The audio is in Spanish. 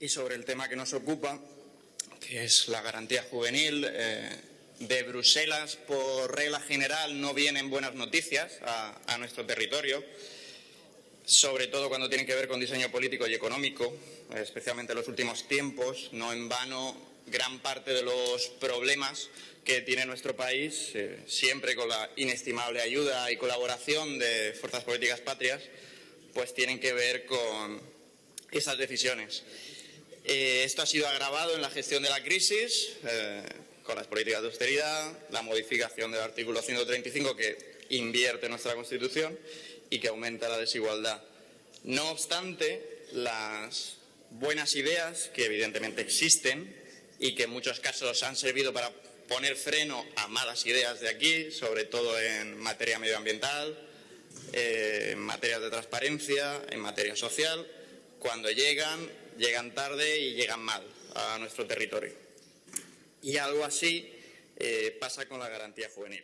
y sobre el tema que nos ocupa, que es la garantía juvenil. Eh, de Bruselas, por regla general, no vienen buenas noticias a, nuestro territorio, sobre todo cuando tienen que ver con diseño político y económico, especialmente en los últimos tiempos. No en vano, gran parte de los problemas que tiene nuestro país, eh, siempre con la inestimable ayuda y colaboración de fuerzas políticas patrias, pues tienen que ver con esas decisiones. Eh, esto ha sido agravado en la gestión de la crisis eh, con las políticas de austeridad, la modificación del artículo 135 que invierte nuestra Constitución y que aumenta la desigualdad. No obstante, las buenas ideas que evidentemente existen y que en muchos casos han servido para poner freno a malas ideas de aquí, sobre todo en materia medioambiental, eh, en materia de transparencia, en materia social, cuando llegan llegan tarde y llegan mal a nuestro territorio. Y algo así eh, pasa con la garantía juvenil.